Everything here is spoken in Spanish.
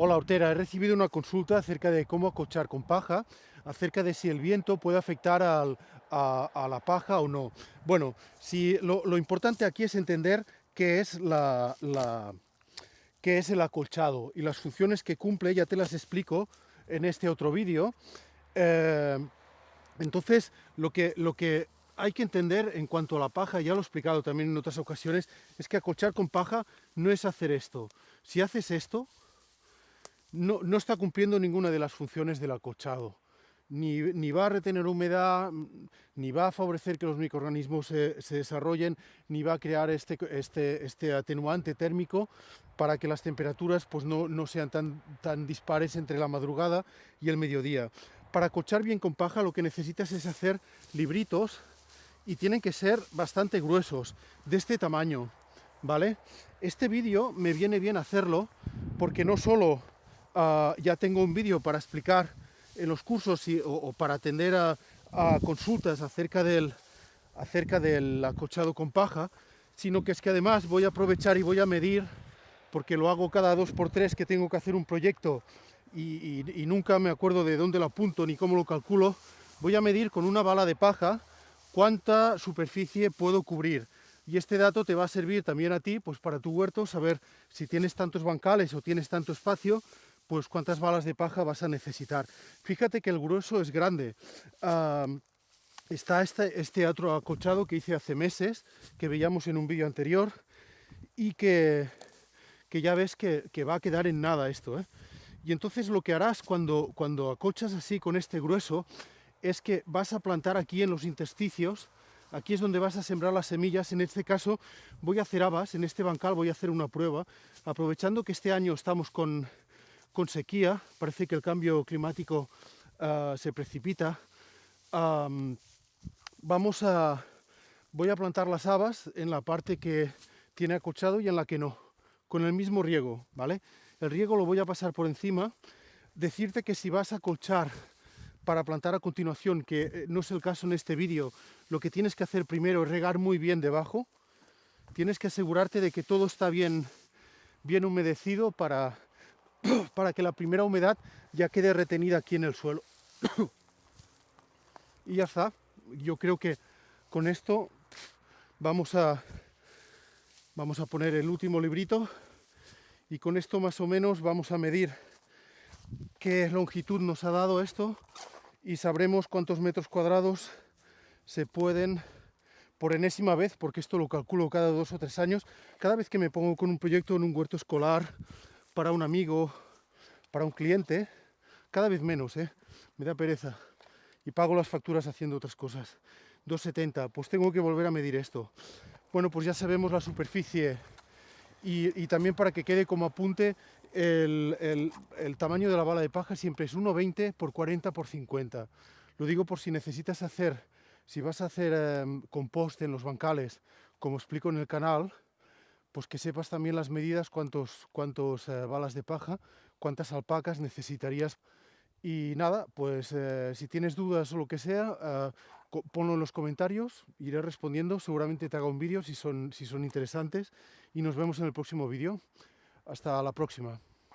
Hola Hortera, he recibido una consulta acerca de cómo acochar con paja, acerca de si el viento puede afectar a, la paja o no. Bueno, si, lo, importante aquí es entender qué es, el acolchado y las funciones que cumple, ya te las explico en este otro vídeo. Eh, entonces, lo que, lo que hay que entender en cuanto a la paja, ya lo he explicado también en otras ocasiones, es que acolchar con paja no es hacer esto. Si haces esto, no, no, está cumpliendo ninguna de las funciones del acolchado. Ni, ni, va a retener humedad, ni va a favorecer que los microorganismos se, desarrollen, ni va a crear este, este, este, atenuante térmico para que las temperaturas pues, no, no sean tan, tan dispares entre la madrugada y el mediodía. Para acolchar bien con paja lo que necesitas es hacer libritos y tienen que ser bastante gruesos, de este tamaño, ¿vale? Este vídeo me viene bien hacerlo porque no solo Uh, ya tengo un vídeo para explicar en los cursos o, para atender a, consultas acerca del, acerca del acochado con paja, sino que es que además voy a aprovechar y voy a medir, porque lo hago cada dos por tres que tengo que hacer un proyecto y, y nunca me acuerdo de dónde lo apunto ni cómo lo calculo, voy a medir con una bala de paja cuánta superficie puedo cubrir. Y este dato te va a servir también a ti, pues para tu huerto, saber si tienes tantos bancales o tienes tanto espacio, pues cuántas balas de paja vas a necesitar. Fíjate que el grueso es grande. Está este, este, otro acochado que hice hace meses, que veíamos en un vídeo anterior, y que, que ya ves que, que, va a quedar en nada esto. ¿eh? Y entonces lo que harás cuando, cuando acochas así con este grueso, es que vas a plantar aquí en los intersticios, aquí es donde vas a sembrar las semillas, en este caso voy a hacer habas, en este bancal voy a hacer una prueba, aprovechando que este año estamos con con sequía, parece que el cambio climático uh, se precipita. Vamos a, voy a plantar las habas en la parte que tiene acochado y en la que no, con el mismo riego, ¿vale? El riego lo voy a pasar por encima. Decirte que si vas a acolchar para plantar a continuación, que eh, no es el caso en este vídeo, lo que tienes que hacer primero es regar muy bien debajo. Tienes que asegurarte de que todo está bien, bien humedecido para para que la primera humedad ya quede retenida aquí en el suelo. y ya está. Yo creo que con esto vamos a, vamos a poner el último librito y con esto más o menos vamos a medir qué longitud nos ha dado esto y sabremos cuántos metros cuadrados se pueden por enésima vez, porque esto lo calculo cada dos o tres años, cada vez que me pongo con un proyecto en un huerto escolar para un amigo, para un cliente, cada vez menos, ¿eh? me da pereza. Y pago las facturas haciendo otras cosas. 2,70, pues tengo que volver a medir esto. Bueno, pues ya sabemos la superficie y, también para que quede como apunte, el, tamaño de la bala de paja siempre es 1,20 por 40 por 50. Lo digo por si necesitas hacer, si vas a hacer eh, compost en los bancales, como explico en el canal, pues que sepas también las medidas, cuántos, cuántos eh, balas de paja, cuántas alpacas necesitarías. Y nada, pues eh, si tienes dudas o lo que sea, eh, ponlo en los comentarios, iré respondiendo, seguramente te haga un vídeo si son, si son interesantes y nos vemos en el próximo vídeo. Hasta la próxima.